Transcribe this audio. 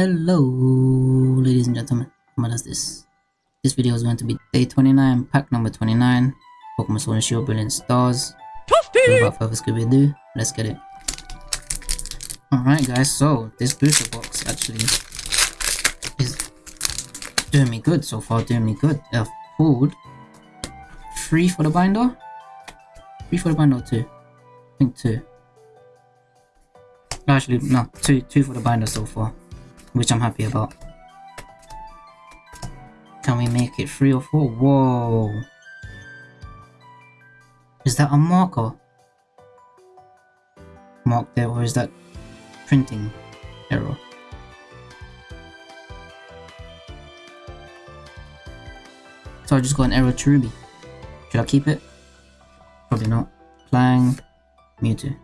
Hello, ladies and gentlemen. What is this? This video is going to be day 29, pack number 29, Pokemon Sword and Shield Brilliant Stars. Without further Scooby-Doo, let's get it. Alright guys, so this booster box actually is doing me good so far, doing me good. I've pulled three for the binder? Three for the binder or two? I think two. Actually, no, two, two for the binder so far, which I'm happy about. Can we make it three or four? Whoa. Is that a marker? Mark there, or is that printing error? So I just got an error to Ruby. Should I keep it? Probably not. Clang, Mewtwo.